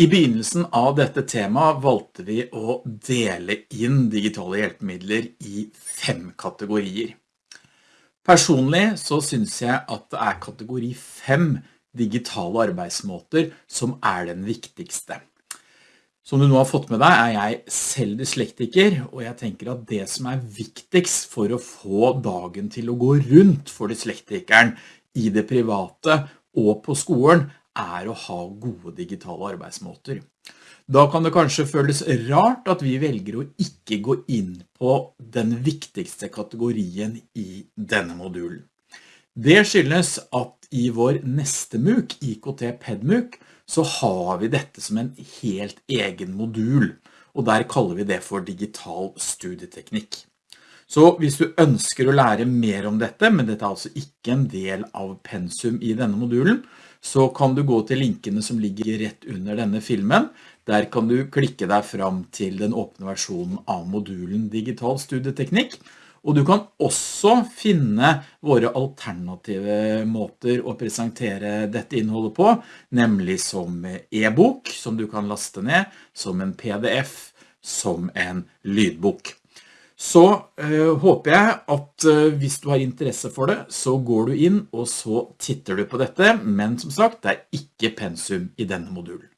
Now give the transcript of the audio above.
I begynnelsen av dette temaet valgte vi å dele inn digitale hjelpemidler i fem kategorier. Personlig så synes jeg at det er kategori fem digitale arbeidsmåter som er den viktigste. Som du nå har fått med deg er jeg selv dyslektiker, og jeg tenker at det som er viktigst for å få dagen til å gå rundt for dyslektikeren i det private og på skolen er å ha gode digitale arbeidsmåter. Da kan det kanskje føles rart at vi velger å ikke gå inn på den viktigste kategorien i denne modulen. Det skyldes at i vår neste MOOC, IKT PedMOOC, så har vi dette som en helt egen modul, og der kaller vi det for digital studieteknikk. Så hvis du ønsker å lære mer om dette, men dette er altså ikke en del av pensum i denne modulen, så kan du gå til linkene som ligger rett under denne filmen. Der kan du klikke deg fram til den åpne versjonen av modulen Digital Studieteknikk. Og du kan også finne våre alternative måter å presentere dette innholdet på, nemlig som e-bok, som du kan laste ned, som en pdf, som en lydbok. Så øh, håper jeg at øh, hvis du har interesse for det, så går du inn og så titter du på dette, men som sagt, det er ikke pensum i denne modulen.